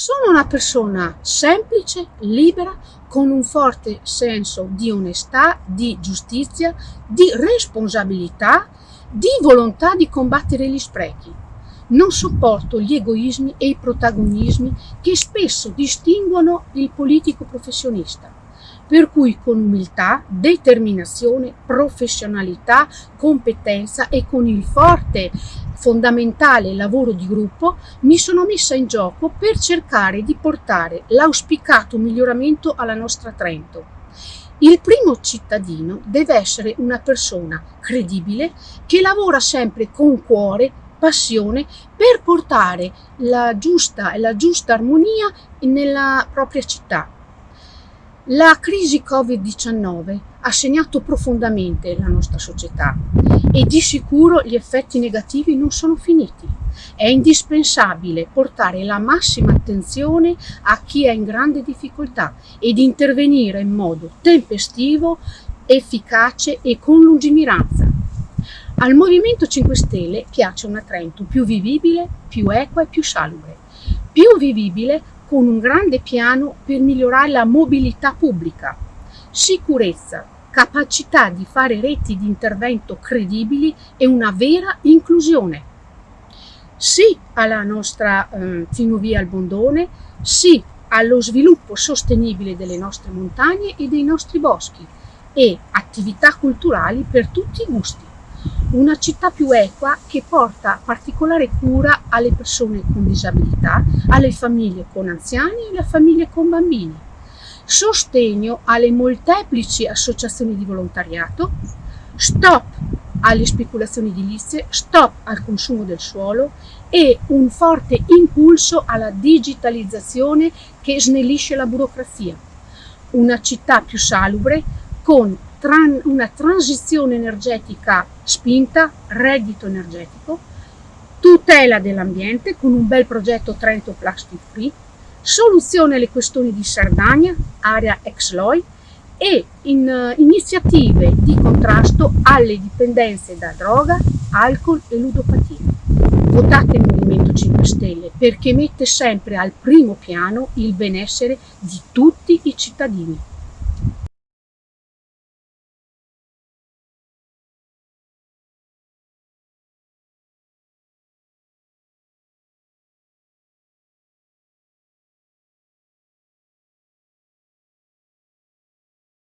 Sono una persona semplice, libera, con un forte senso di onestà, di giustizia, di responsabilità, di volontà di combattere gli sprechi. Non sopporto gli egoismi e i protagonismi che spesso distinguono il politico professionista. Per cui con umiltà, determinazione, professionalità, competenza e con il forte fondamentale lavoro di gruppo, mi sono messa in gioco per cercare di portare l'auspicato miglioramento alla nostra Trento. Il primo cittadino deve essere una persona credibile che lavora sempre con cuore, passione per portare la giusta e la giusta armonia nella propria città. La crisi Covid-19 ha segnato profondamente la nostra società e di sicuro gli effetti negativi non sono finiti. È indispensabile portare la massima attenzione a chi è in grande difficoltà ed intervenire in modo tempestivo, efficace e con lungimiranza. Al Movimento 5 Stelle piace una Trento più vivibile, più equa e più salubre. Più vivibile con un grande piano per migliorare la mobilità pubblica, sicurezza, capacità di fare reti di intervento credibili e una vera inclusione. Sì alla nostra eh, Finovia al Bondone, sì allo sviluppo sostenibile delle nostre montagne e dei nostri boschi e attività culturali per tutti i gusti. Una città più equa che porta particolare cura alle persone con disabilità, alle famiglie con anziani e alle famiglie con bambini. Sostegno alle molteplici associazioni di volontariato, stop alle speculazioni edilizie, stop al consumo del suolo. E un forte impulso alla digitalizzazione che snellisce la burocrazia. Una città più salubre con tran una transizione energetica spinta, reddito energetico, tutela dell'ambiente con un bel progetto Trento Plastic Free, soluzione alle questioni di Sardegna, area ex LOI e in, uh, iniziative di contrasto alle dipendenze da droga, alcol e ludopatia. Votate il Movimento 5 Stelle perché mette sempre al primo piano il benessere di tutti i cittadini.